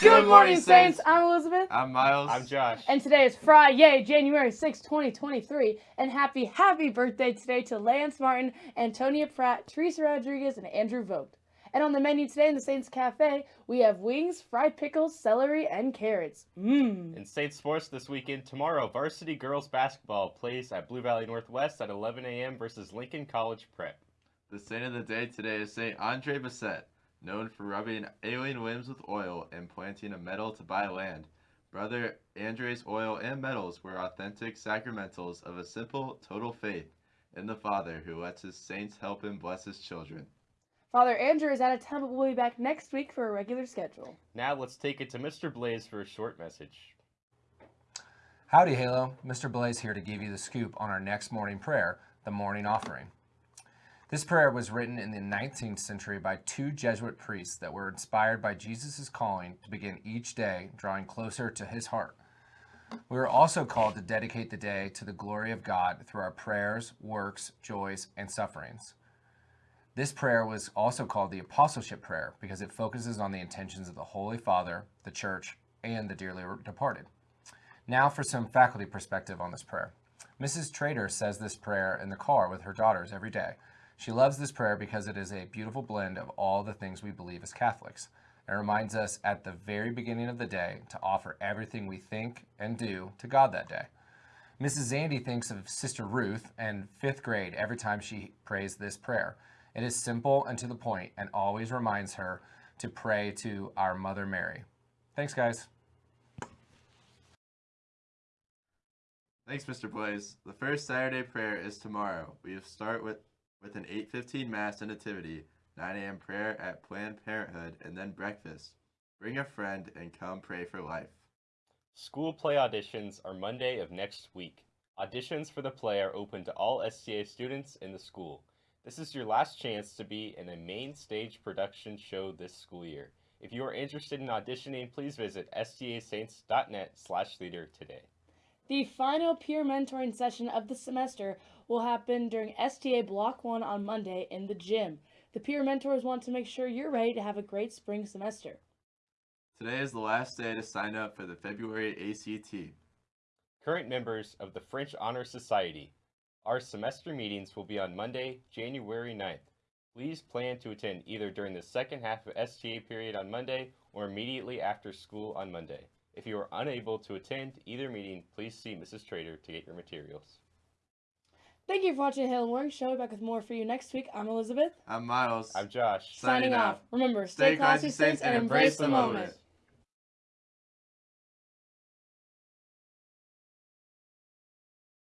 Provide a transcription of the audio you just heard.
Good morning, Saints. I'm Elizabeth. I'm Miles. I'm Josh. And today is Friday, January 6, 2023. And happy, happy birthday today to Lance Martin, Antonia Pratt, Teresa Rodriguez, and Andrew Vogt. And on the menu today in the Saints Cafe, we have wings, fried pickles, celery, and carrots. Mmm. In Saints sports this weekend, tomorrow, varsity girls basketball plays at Blue Valley Northwest at 11 a.m. versus Lincoln College Prep. The saint of the day today is Saint Andre Bessette, known for rubbing alien limbs with oil and planting a medal to buy land. Brother Andre's oil and medals were authentic sacramentals of a simple, total faith in the Father who lets his saints help him bless his children. Father Andrew is out of town, but will be back next week for a regular schedule. Now let's take it to Mr. Blaze for a short message. Howdy, Halo. Mr. Blaze here to give you the scoop on our next morning prayer, the morning offering. This prayer was written in the 19th century by two Jesuit priests that were inspired by Jesus' calling to begin each day drawing closer to his heart. We are also called to dedicate the day to the glory of God through our prayers, works, joys, and sufferings. This prayer was also called the Apostleship Prayer because it focuses on the intentions of the Holy Father, the Church, and the dearly departed. Now for some faculty perspective on this prayer. Mrs. Trader says this prayer in the car with her daughters every day. She loves this prayer because it is a beautiful blend of all the things we believe as Catholics. It reminds us at the very beginning of the day to offer everything we think and do to God that day. Mrs. Zandy thinks of Sister Ruth and fifth grade every time she prays this prayer. It is simple and to the point and always reminds her to pray to our Mother Mary. Thanks, guys. Thanks, Mr. Boys. The first Saturday prayer is tomorrow. We start with, with an 8.15 Mass and Nativity, 9 a.m. prayer at Planned Parenthood, and then breakfast. Bring a friend and come pray for life. School play auditions are Monday of next week. Auditions for the play are open to all STA students in the school. This is your last chance to be in a main stage production show this school year. If you are interested in auditioning, please visit stasaints.net slash theater today. The final peer mentoring session of the semester will happen during STA Block 1 on Monday in the gym. The peer mentors want to make sure you're ready to have a great spring semester. Today is the last day to sign up for the February ACT. Current members of the French Honor Society our semester meetings will be on Monday, January 9th. Please plan to attend either during the second half of STA period on Monday or immediately after school on Monday. If you are unable to attend either meeting, please see Mrs. Trader to get your materials. Thank you for watching the Halo Morning Show. We'll be back with more for you next week. I'm Elizabeth. I'm Miles. I'm Josh. Signing, off. Remember, stay, stay classy, saints, and embrace the moment. moment.